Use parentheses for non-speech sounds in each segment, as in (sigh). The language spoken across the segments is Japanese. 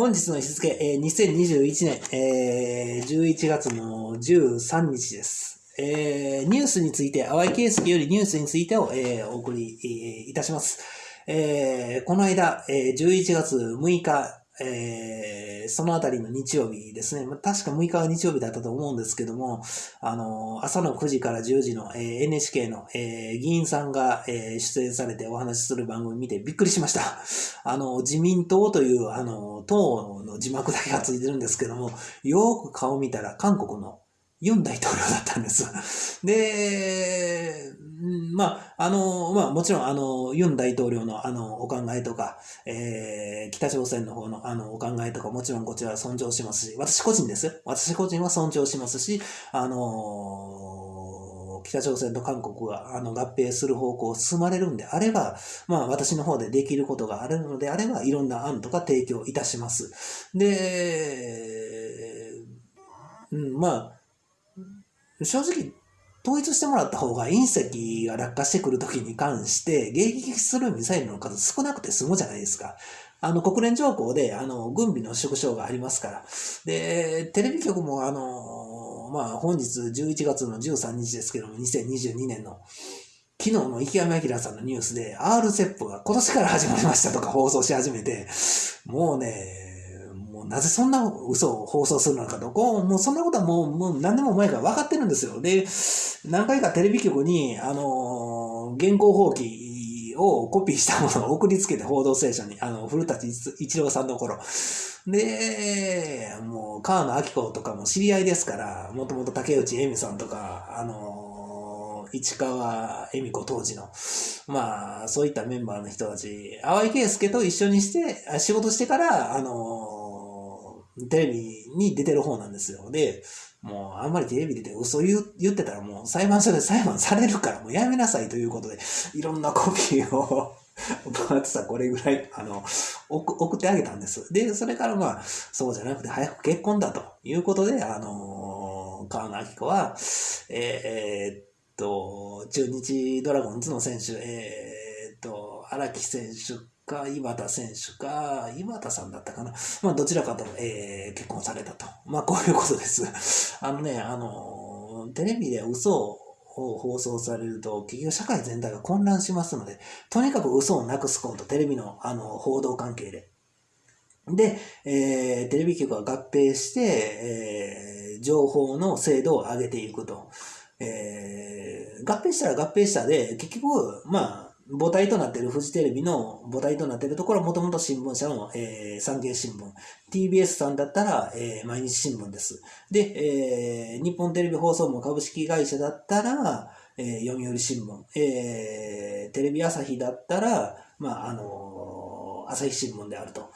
本日の日付、えー、2021年、えー、11月の13日です。えー、ニュースについて、淡井圭介よりニュースについてを、えー、お送り、えー、いたします。えー、この間、えー、11月6日、えー、そのあたりの日曜日ですね。確か6日は日曜日だったと思うんですけども、あの、朝の9時から10時の、えー、NHK の、えー、議員さんが、えー、出演されてお話しする番組見てびっくりしました。(laughs) あの、自民党という、あの、党の字幕だけがついてるんですけども、よく顔見たら韓国のユン大統領だったんです。で、まあ、あの、まあ、もちろん、あの、ユン大統領の、あの、お考えとか、えー、北朝鮮の方の、あの、お考えとか、もちろんこちらは尊重しますし、私個人ですよ。私個人は尊重しますし、あの、北朝鮮と韓国が、あの、合併する方向を進まれるんであれば、まあ、私の方でできることがあるのであれば、いろんな案とか提供いたします。で、うん、まあ、正直、統一してもらった方が隕石が落下してくるときに関して迎撃するミサイルの数少なくて済むじゃないですか。あの、国連条項で、あの、軍備の縮小がありますから。で、テレビ局も、あの、まあ、本日11月の13日ですけども、2022年の、昨日の池山明さんのニュースで、RCEP が今年から始まりましたとか放送し始めて、もうね、なぜそんな嘘を放送するのかと、こう、もうそんなことはもう、もう何年も前から分かってるんですよ。で、何回かテレビ局に、あの、現行放棄をコピーしたものを送りつけて報道ステーションに、あの、古舘一郎さんの頃。で、もう、川野明子とかも知り合いですから、もともと竹内恵美さんとか、あの、市川恵美子当時の、まあ、そういったメンバーの人たち、淡井圭介と一緒にして、仕事してから、あの、テレビに出てる方なんですよ。で、もうあんまりテレビ出て嘘言言ってたらもう裁判所で裁判されるからもうやめなさいということで、いろんなコピーを分厚さこれぐらい、あの、送ってあげたんです。で、それからまあ、そうじゃなくて早く結婚だということで、あの川野明子は、えー、っと、中日ドラゴンズの選手、えー、っと、荒木選手か、井端選手か、井端さんだったかな。まあ、どちらかと、えー、結婚されたと。まあ、こういうことです。(laughs) あのね、あの、テレビで嘘を放送されると、結局社会全体が混乱しますので、とにかく嘘をなくすこと、テレビのあの報道関係で。で、えー、テレビ局は合併して、えー、情報の精度を上げていくと。えー、合併したら合併したで、結局、まあ、母体となっているフジテレビの母体となっているところはもともと新聞社の、えー、産経新聞。TBS さんだったら、えー、毎日新聞です。で、えー、日本テレビ放送も株式会社だったら、えー、読売新聞。えー、テレビ朝日だったら、まあ、あのー、朝日新聞であると。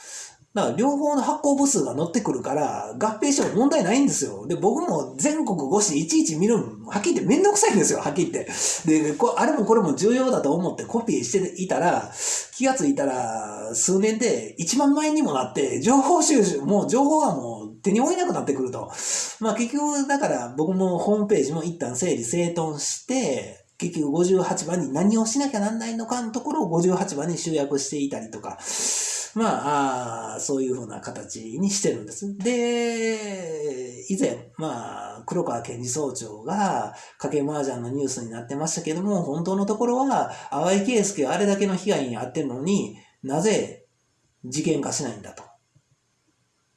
だから両方の発行部数が乗ってくるから、合併しても問題ないんですよ。で、僕も全国5市いちいち見るの、はっきり言ってめんどくさいんですよ、はっきり言って。で、こあれもこれも重要だと思ってコピーしていたら、気がついたら、数年で1万枚にもなって、情報収集、もう情報がもう手に負えなくなってくると。まあ結局、だから僕もホームページも一旦整理整頓して、結局58番に何をしなきゃなんないのかのところを58番に集約していたりとか、まあ、そういうふうな形にしてるんです。で、以前、まあ、黒川検事総長が、家計麻雀のニュースになってましたけども、本当のところは、淡井圭介はあれだけの被害に遭ってるのになぜ事件化しないんだと。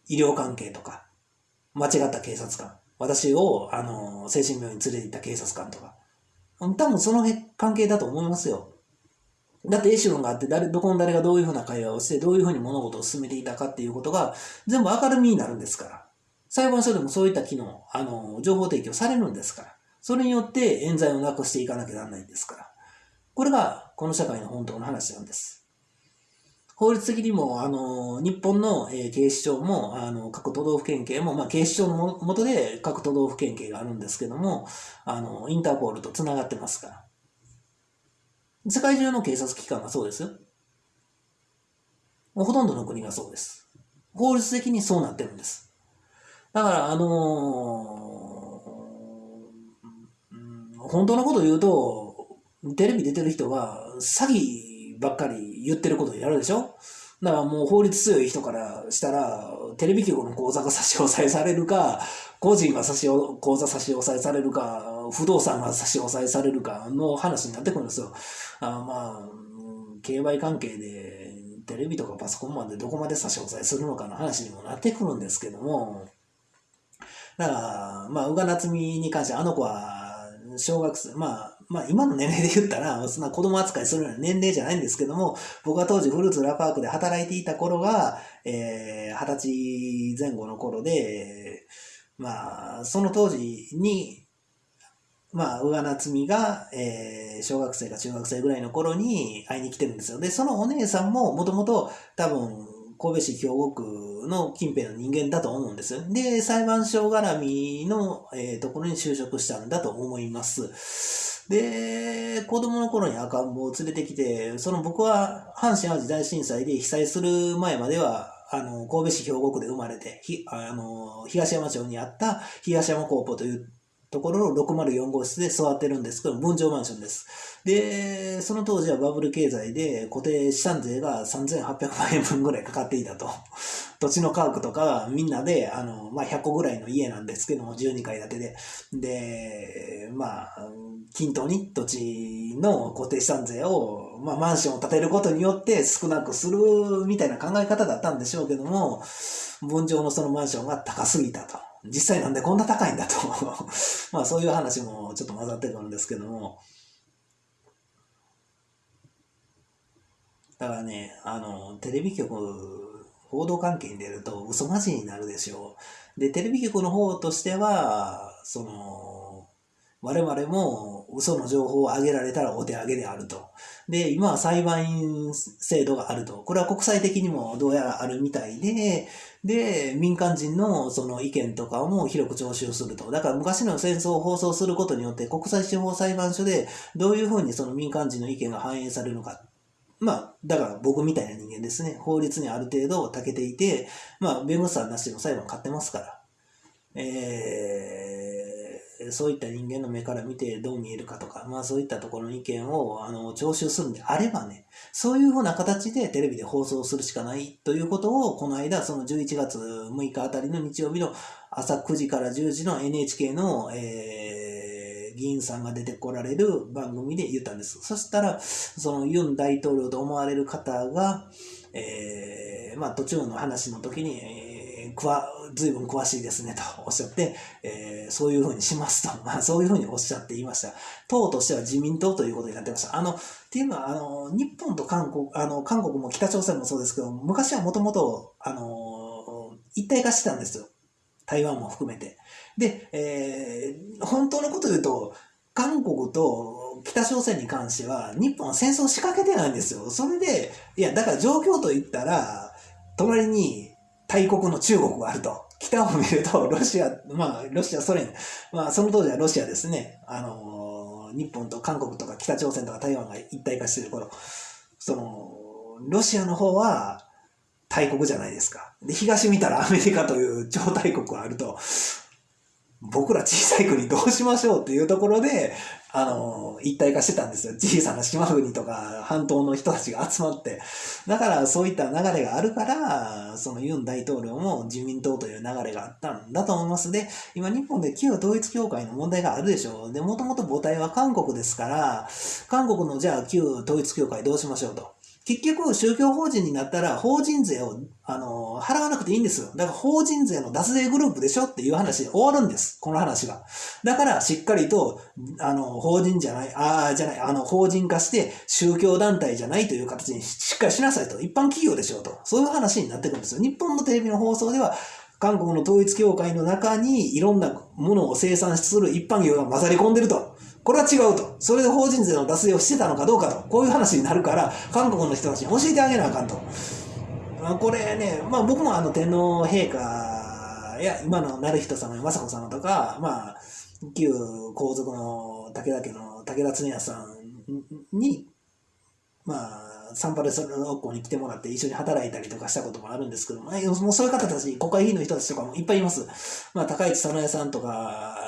医療関係とか、間違った警察官。私を、あの、精神病院に連れて行った警察官とか。多分その関係だと思いますよ。だってエシロンがあって、誰、どこの誰がどういうふうな会話をして、どういうふうに物事を進めていたかっていうことが、全部明るみになるんですから。裁判所でもそういった機能、あの、情報提供されるんですから。それによって冤罪をなくしていかなきゃならないんですから。これが、この社会の本当の話なんです。法律的にも、あの、日本の、え、警視庁も、あの、各都道府県警も、まあ、警視庁のもとで各都道府県警があるんですけども、あの、インターポールと繋がってますから。世界中の警察機関がそうですよ。ほとんどの国がそうです。法律的にそうなってるんです。だから、あのー、本当のこと言うと、テレビ出てる人は詐欺ばっかり言ってることをやるでしょだからもう法律強い人からしたら、テレビ局の口座が差し押さえされるか、個人が差し口座差し押さえされるか、不動産が差し押さえされるかの話になってくるんですよ。あまあ、競売関係で、テレビとかパソコンまでどこまで差し押さえするのかの話にもなってくるんですけども、だから、まあ、宇賀夏美に関してあの子は、小学生、まあ、まあ今の年齢で言ったら、そんな子供扱いするような年齢じゃないんですけども、僕は当時フルーツラパークで働いていた頃が、えー、二十歳前後の頃で、まあ、その当時に、まあ、宇賀夏美が、えー、小学生か中学生ぐらいの頃に会いに来てるんですよ。で、そのお姉さんももともと多分、神戸市兵庫区の近辺の人間だと思うんです。で、裁判所絡みの、えー、ところに就職したんだと思います。で、子供の頃に赤ん坊を連れてきて、その僕は阪神淡路大震災で被災する前までは、あの、神戸市兵庫区で生まれて、ひあの東山町にあった東山高校というところの604号室で座ってるんですけど、分譲マンションです。で、その当時はバブル経済で固定資産税が3800万円分ぐらいかかっていたと。(laughs) 土地の価格とかみんなで、あの、まあ、100個ぐらいの家なんですけども、12階建てで。で、まあ、均等に土地の固定資産税を、まあ、マンションを建てることによって少なくするみたいな考え方だったんでしょうけども、分譲のそのマンションが高すぎたと。実際なんでこんな高いんだと (laughs) まあそういう話もちょっと混ざってくるんですけども。だからね、あの、テレビ局、報道関係に出ると嘘まじになるでしょう。で、テレビ局の方としては、その、我々も嘘の情報を上げられたらお手上げであると。で、今は裁判員制度があると。これは国際的にもどうやらあるみたいで、で、民間人のその意見とかも広く徴収すると。だから昔の戦争を放送することによって国際司法裁判所でどういうふうにその民間人の意見が反映されるのか。まあ、だから僕みたいな人間ですね。法律にある程度長けていて、まあ、弁護士さんなしの裁判を買ってますから。えーそういった人間の目から見てどう見えるかとか、まあそういったところの意見をあの徴収するんであればね、そういうふうな形でテレビで放送するしかないということを、この間、その11月6日あたりの日曜日の朝9時から10時の NHK の、えー、議員さんが出てこられる番組で言ったんです。そしたら、そのユン大統領と思われる方が、えー、まあ途中の話の時に、えー、随分詳しいですね、とおっしゃって、えー、そういうふうにしますと、(laughs) まあ、そういうふうにおっしゃっていました。党としては自民党ということになってました。あの、っていうのは、あの、日本と韓国、あの、韓国も北朝鮮もそうですけど、昔はもともと、あの、一体化してたんですよ。台湾も含めて。で、えー、本当のこと言うと、韓国と北朝鮮に関しては、日本は戦争を仕掛けてないんですよ。それで、いや、だから状況と言ったら、隣に大国の中国があると。北を見ると、ロシア、まあ、ロシア、ソ連、まあ、その当時はロシアですね。あの日本と韓国とか北朝鮮とか台湾が一体化してる頃、その、ロシアの方は大国じゃないですか。で、東見たらアメリカという超大国があると、僕ら小さい国どうしましょうっていうところで、あの、一体化してたんですよ。小さな島国とか半島の人たちが集まって。だからそういった流れがあるから、そのユン大統領も自民党という流れがあったんだと思います。で、今日本で旧統一教会の問題があるでしょう。で、もともと母体は韓国ですから、韓国のじゃあ旧統一教会どうしましょうと。結局、宗教法人になったら、法人税を、あの、払わなくていいんですよ。だから、法人税の脱税グループでしょっていう話で終わるんです。この話が。だから、しっかりと、あの、法人じゃない、ああ、じゃない、あの、法人化して、宗教団体じゃないという形にしっかりしなさいと。一般企業でしょうと。そういう話になってくるんですよ。日本のテレビの放送では、韓国の統一教会の中にいろんなものを生産する一般業が混ざり込んでると。これは違うと。それで法人税の脱税をしてたのかどうかと。こういう話になるから、韓国の人たちに教えてあげなあかんと。まあ、これね、まあ僕もあの天皇陛下や今の成人様や雅子様とか、まあ、旧皇族の武田家の武田恒也さんに、まあ、サンパレス学校に来てもらって一緒に働いたりとかしたこともあるんですけども、もうそういう方たち、国会議員の人たちとかもいっぱいいます。まあ、高市早苗さんとか、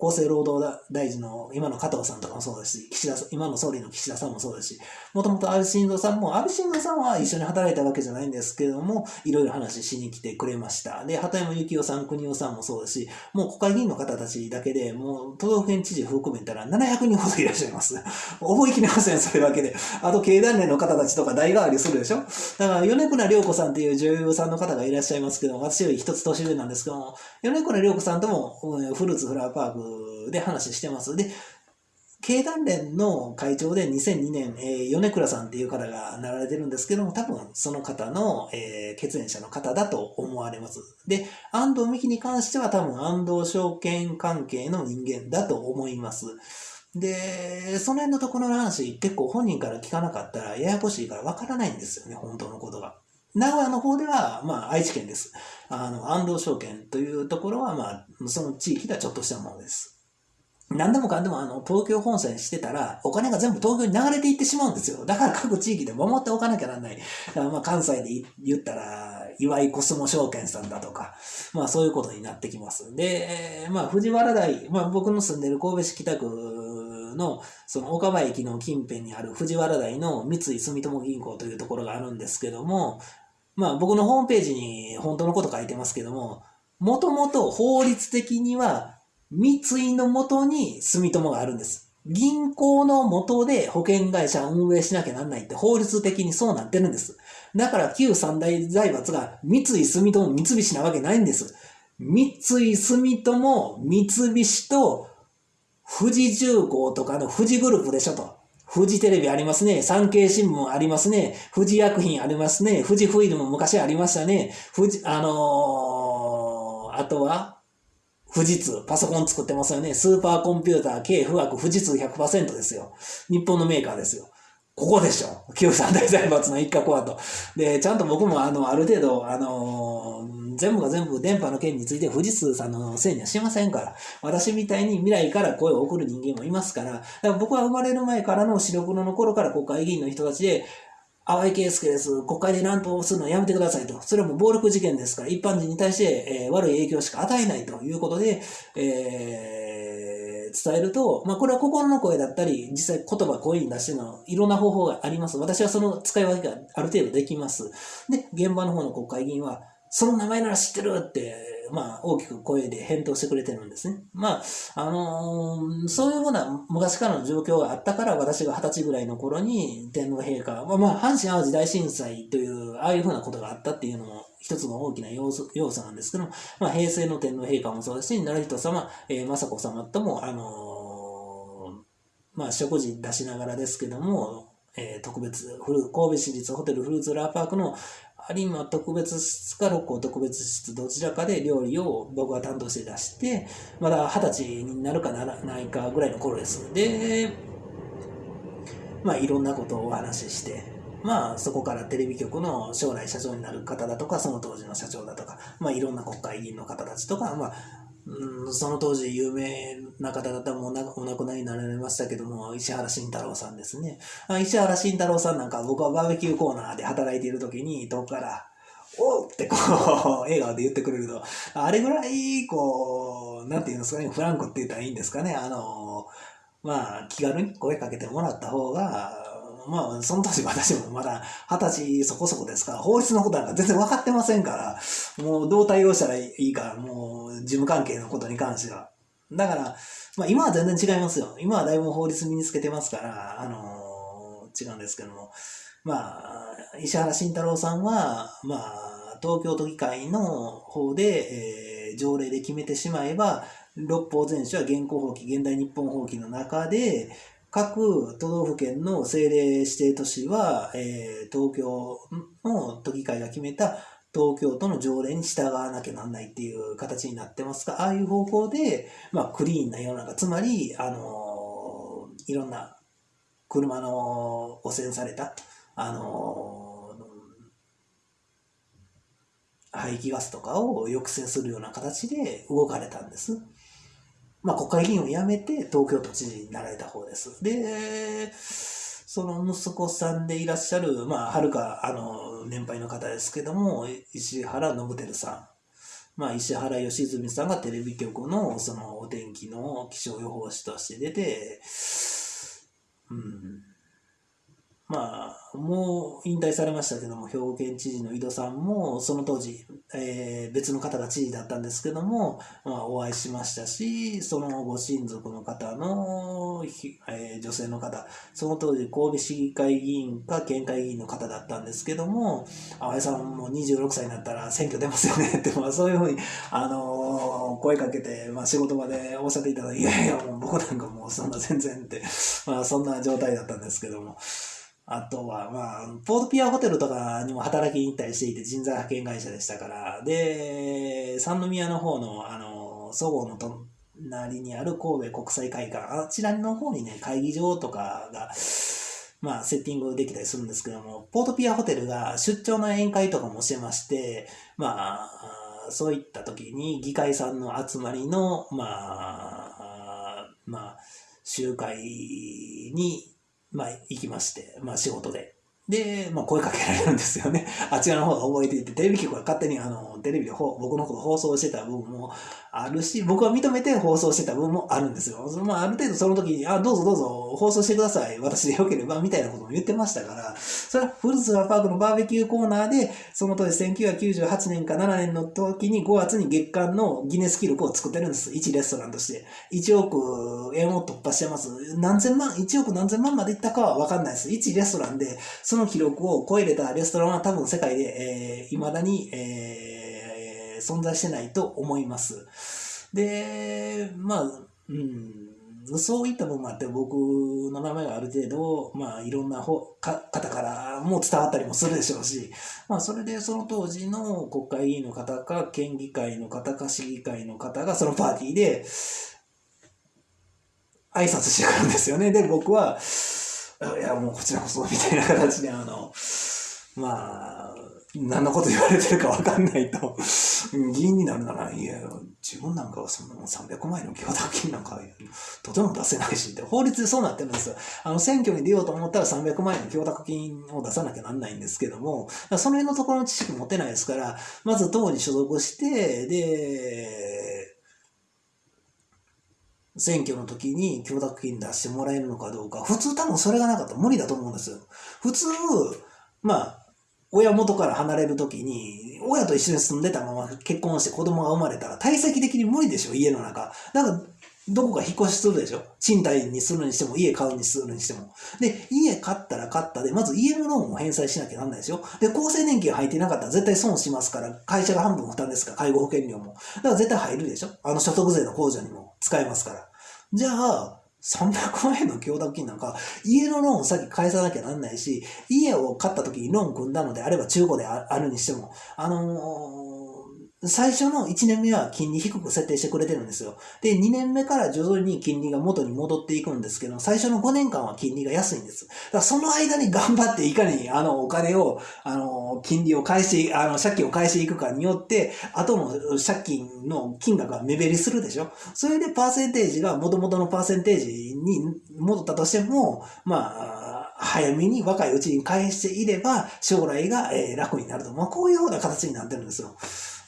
厚生労働大臣の今の加藤さんとかもそうですし、岸田今の総理の岸田さんもそうですし、もともと安倍晋三さんも、安倍晋三さんは一緒に働いたわけじゃないんですけれども、いろいろ話しに来てくれました。で、畑山幸夫さん、国夫さんもそうですし、もう国会議員の方たちだけで、もう都道府県知事含めたら700人ほどいらっしゃいます。覚えきれません、それだけで。あと、経団連の方たちとか代替わりするでしょだから、米倉涼子さんっていう女優さんの方がいらっしゃいますけど、私より一つ年上なんですけども、米倉涼子さんとも、フルーツフラワーパークで話してます。で、経団連の会長で2002年、えー、米倉さんっていう方がなられてるんですけども、多分その方の、えー、血縁者の方だと思われます。で、安藤美希に関しては多分安藤証券関係の人間だと思います。で、その辺のところの話、結構本人から聞かなかったらややこしいからわからないんですよね、本当のことが。名古屋の方では、まあ、愛知県です。あの、安藤証券というところは、まあ、その地域ではちょっとしたものです。何でもかんでもあの東京本線してたらお金が全部東京に流れていってしまうんですよ。だから各地域で守っておかなきゃなんない。だからまあ関西で言ったら岩井コスモ証券さんだとか、まあそういうことになってきます。で、まあ藤原台、まあ僕の住んでる神戸市北区のその岡場駅の近辺にある藤原台の三井住友銀行というところがあるんですけども、まあ僕のホームページに本当のこと書いてますけども、もともと法律的には三井のもとに住友があるんです。銀行の元で保険会社を運営しなきゃなんないって法律的にそうなってるんです。だから旧三大財閥が三井住友三菱なわけないんです。三井住友三菱と富士重工とかの富士グループでしょと。富士テレビありますね。産経新聞ありますね。富士薬品ありますね。富士フイルム昔ありましたね。富士、あのー、あとは富士通、パソコン作ってますよね。スーパーコンピューター、K 富岳、富士通100%ですよ。日本のメーカーですよ。ここでしょ。旧三大財閥の一角はと。で、ちゃんと僕もあの、ある程度、あのー、全部が全部電波の件について富士通さんのせいにはしませんから。私みたいに未来から声を送る人間もいますから。だから僕は生まれる前からの白黒の頃から国会議員の人たちで、淡井圭介です。国会で乱闘するのはやめてくださいと。それはもう暴力事件ですから、一般人に対して、えー、悪い影響しか与えないということで、えー、伝えると、まあこれは心の声だったり、実際言葉声に出してのいろんな方法があります。私はその使い分けがある程度できます。で、現場の方の国会議員は、その名前なら知ってるって、まあ、大きく声で返答してくれてるんですね。まあ、あのー、そういうふうな昔からの状況があったから、私が二十歳ぐらいの頃に天皇陛下、まあ、まあ、阪神淡路大震災という、ああいうふうなことがあったっていうのも、一つの大きな要素要素なんですけども、まあ、平成の天皇陛下もそうですし、成人様、えー、雅子様とも、あのー、まあ、食事出しながらですけども、えー、特別、神戸市立ホテルフルーツラーパークの有馬特別室か六甲特別室どちらかで料理を僕が担当して出して、まだ二十歳になるかならないかぐらいの頃です。で、まあいろんなことをお話しして、まあそこからテレビ局の将来社長になる方だとか、その当時の社長だとか、まあいろんな国会議員の方たちとか、まあうん、その当時有名な方だったらもお亡くなりになられましたけども、石原慎太郎さんですね。石原慎太郎さんなんか僕はバーベキューコーナーで働いている時に、遠くから、おってこう、(laughs) 笑顔で言ってくれると、あれぐらい、こう、なんていうんですかね、フランクって言ったらいいんですかね、あの、まあ、気軽に声かけてもらった方が、まあ、その当時私もまだ二十歳そこそこですから、法律のことなんか全然分かってませんから、もうどう対応したらいいか、もう事務関係のことに関しては。だから、まあ今は全然違いますよ。今はだいぶ法律身につけてますから、あのー、違うんですけども。まあ、石原慎太郎さんは、まあ、東京都議会の方で、えー、条例で決めてしまえば、六法全書は現行法規、現代日本法規の中で、各都道府県の政令指定都市は、えー、東京の都議会が決めた東京都の条例に従わなきゃなんないっていう形になってますが、ああいう方向で、まあ、クリーンな世の中、つまり、あのー、いろんな車の汚染された、あのー、排気ガスとかを抑制するような形で動かれたんです。まあ、国会議員を辞めて東京都知事になられた方です。で、その息子さんでいらっしゃる、まあ、はるか、あの、年配の方ですけども、石原信輝さんまあ、石原良純さんがテレビ局のそのお天気の気象予報士として出て、うん、まあ、もう引退されましたけども、兵庫県知事の井戸さんも、その当時、えー、別の方が知事だったんですけども、まあ、お会いしましたし、そのご親族の方の、えー、女性の方、その当時、神戸市議会議員か県会議員の方だったんですけども、淡井さんも26歳になったら選挙出ますよねって、まあ、そういうふうに、あのー、声かけて、まあ、仕事場でおっしゃっていただいて、いやいや、もう僕なんかもうそんな全然って、まあ、そんな状態だったんですけども、あとは、まあ、ポートピアホテルとかにも働きに行ったりしていて、人材派遣会社でしたから、で、三宮の方の、あの、そごうの隣にある神戸国際会館、あちらの方にね、会議場とかが、まあ、セッティングできたりするんですけども、ポートピアホテルが出張の宴会とかもしてまして、まあ、そういった時に議会さんの集まりの、まあ、まあ、集会にまあ、行きまして、まあ、仕事で。で、まあ、声かけられるんですよね。(laughs) あちらの方が覚えていて、テレビ局が勝手にあの、テレビで僕のこと放送してた部分もあるし、僕は認めて放送してた部分もあるんですよ。そのまあ、ある程度その時に、あ、どうぞどうぞ放送してください。私でよければ、みたいなことも言ってましたから、それはフルツラパークのバーベキューコーナーで、その当時1998年か7年の時に5月に月間のギネス記録を作ってるんです。1レストランとして。1億円を突破してます。何千万、1億何千万までいったかはわかんないです。1レストランで、その記録を超えれたレストランは多分世界で、えー、未だに、えー、存在してないと思います。で、まあ、うん、そういった部分もあって、僕の名前がある程度、まあ、いろんな方からも伝わったりもするでしょうし、まあ、それでその当時の国会議員の方か、県議会の方か、市議会の方がそのパーティーで、挨拶してくるんですよね。で、僕は、いや、もうこちらこそ、みたいな形で、あの、まあ、何のこと言われてるかわかんないと、議員になるなら、いや、自分なんかはその300万円の供託金なんか、とても出せないしって、法律でそうなってるんですよ。あの、選挙に出ようと思ったら300万円の供託金を出さなきゃなんないんですけども、その辺のところの知識持てないですから、まず党に所属して、で、選挙の時に供託金出してもらえるのかどうか、普通多分それがなかったら無理だと思うんですよ。普通、まあ、親元から離れるときに、親と一緒に住んでたまま結婚して子供が生まれたら体積的に無理でしょ、家の中。だから、どこか引っ越しするでしょ賃貸にするにしても、家買うにするにしても。で、家買ったら買ったで、まず家のローンを返済しなきゃなんないですよ。で、厚生年金入ってなかったら絶対損しますから、会社が半分負担ですから、介護保険料も。だから絶対入るでしょあの所得税の控除にも使えますから。じゃあ、300万円の供託金なんか、家のローンを先返さなきゃなんないし、家を買った時にローン組んだのであれば中古であるにしても、あのー最初の1年目は金利低く設定してくれてるんですよ。で、2年目から徐々に金利が元に戻っていくんですけど、最初の5年間は金利が安いんです。だからその間に頑張っていかに、あの、お金を、あの、金利を返して、あの、借金を返していくかによって、後の借金の金額が目減りするでしょ。それでパーセンテージが元々のパーセンテージに戻ったとしても、まあ、早めに若いうちに返していれば、将来が、楽になると。まあ、こういうような形になってるんですよ。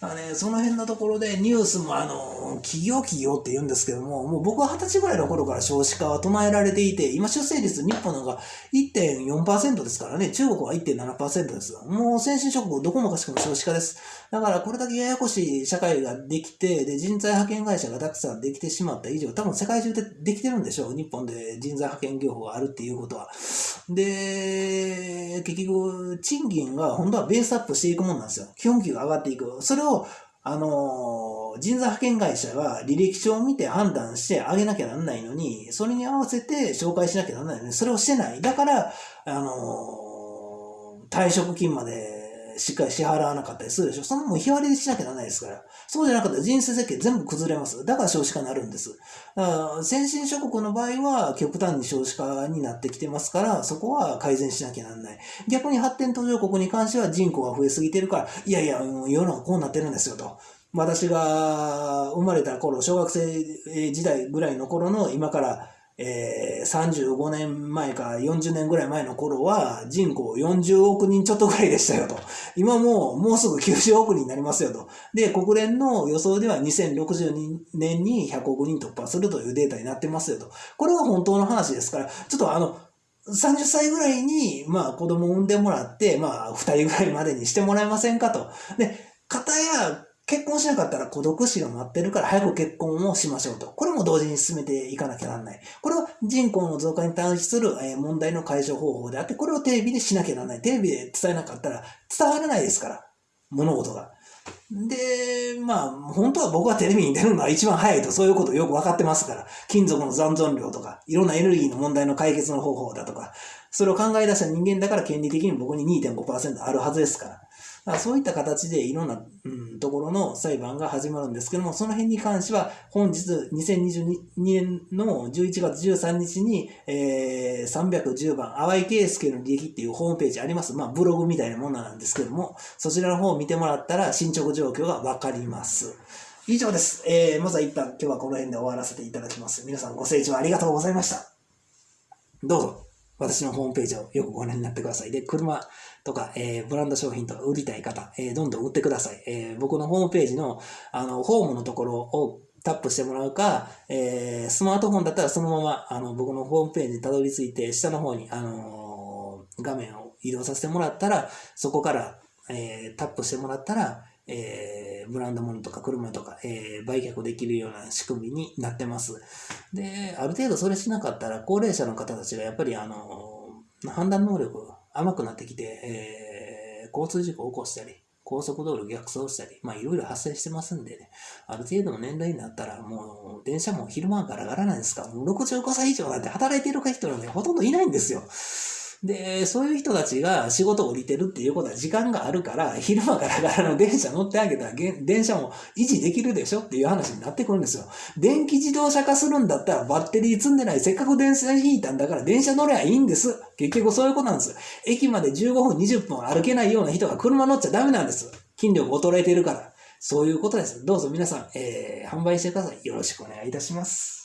だからね、その辺のところでニュースもあの、企業企業って言うんですけども、もう僕は二十歳ぐらいの頃から少子化は唱えられていて、今出生率日本なんか1.4%ですからね、中国は1.7%です。もう先進諸国どこもかしくも少子化です。だからこれだけややこしい社会ができて、で、人材派遣会社がたくさんできてしまった以上、多分世界中でできてるんでしょう。日本で人材派遣業法があるっていうことは。で、結局、賃金が本当はベースアップしていくもんなんですよ。基本給が上がっていく。それを、あのー、人材派遣会社は履歴書を見て判断してあげなきゃなんないのに、それに合わせて紹介しなきゃなんないのに、それをしてない。だから、あのー、退職金までしっかり支払わなかったりするでしょ。そのもう日割りしなきゃならないですから。そうじゃなかったら人生設計全部崩れます。だから少子化になるんです。だから先進諸国の場合は極端に少子化になってきてますから、そこは改善しなきゃならない。逆に発展途上国に関しては人口が増えすぎてるから、いやいや、世の中こうなってるんですよと。私が生まれた頃、小学生時代ぐらいの頃の今からえー、35年前か40年ぐらい前の頃は人口40億人ちょっとぐらいでしたよと。今もうもうすぐ90億人になりますよと。で、国連の予想では2060年に100億人突破するというデータになってますよと。これは本当の話ですから、ちょっとあの、30歳ぐらいに、まあ子供を産んでもらって、まあ2人ぐらいまでにしてもらえませんかと。で、方や結婚しなかったら孤独死が待ってるから早く結婚をしましょうと。これも同時に進めていかなきゃならない。これは人口の増加に対する問題の解消方法であって、これをテレビでしなきゃならない。テレビで伝えなかったら伝わらないですから。物事が。で、まあ、本当は僕はテレビに出るのが一番早いと、そういうことよく分かってますから、金属の残存量とか、いろんなエネルギーの問題の解決の方法だとか、それを考え出した人間だから権利的に僕に2.5%あるはずですから。あそういった形でいろんな、うん、ところの裁判が始まるんですけども、その辺に関しては、本日2022年の11月13日に、えー、310番、淡井圭介の利益っていうホームページあります。まあ、ブログみたいなものなんですけども、そちらの方を見てもらったら進捗状況がわかります。以上です。えー、まずは一旦今日はこの辺で終わらせていただきます。皆さんご清聴ありがとうございました。どうぞ、私のホームページをよくご覧になってください。で、車、とか、えー、ブランド商品とか売りたい方、えー、どんどん売ってください。えー、僕のホームページの、あの、ホームのところをタップしてもらうか、えー、スマートフォンだったらそのまま、あの、僕のホームページにたどり着いて、下の方に、あのー、画面を移動させてもらったら、そこから、えー、タップしてもらったら、えー、ブランド物とか車とか、えー、売却できるような仕組みになってます。で、ある程度それしなかったら、高齢者の方たちがやっぱり、あの、判断能力甘くなってきて、え、交通事故を起こしたり、高速道路逆走したり、まあいろいろ発生してますんでね、ある程度の年代になったらもう電車も昼間ガラガラなんですか、もう65歳以上なんて働いてる人なんてほとんどいないんですよ。で、そういう人たちが仕事降りてるっていうことは時間があるから、昼間からからの電車乗ってあげたら、電車も維持できるでしょっていう話になってくるんですよ。電気自動車化するんだったらバッテリー積んでない、せっかく電線引いたんだから電車乗ればいいんです。結局そういうことなんです。駅まで15分、20分歩けないような人が車乗っちゃダメなんです。筋力衰えてるから。そういうことです。どうぞ皆さん、えー、販売してください。よろしくお願いいたします。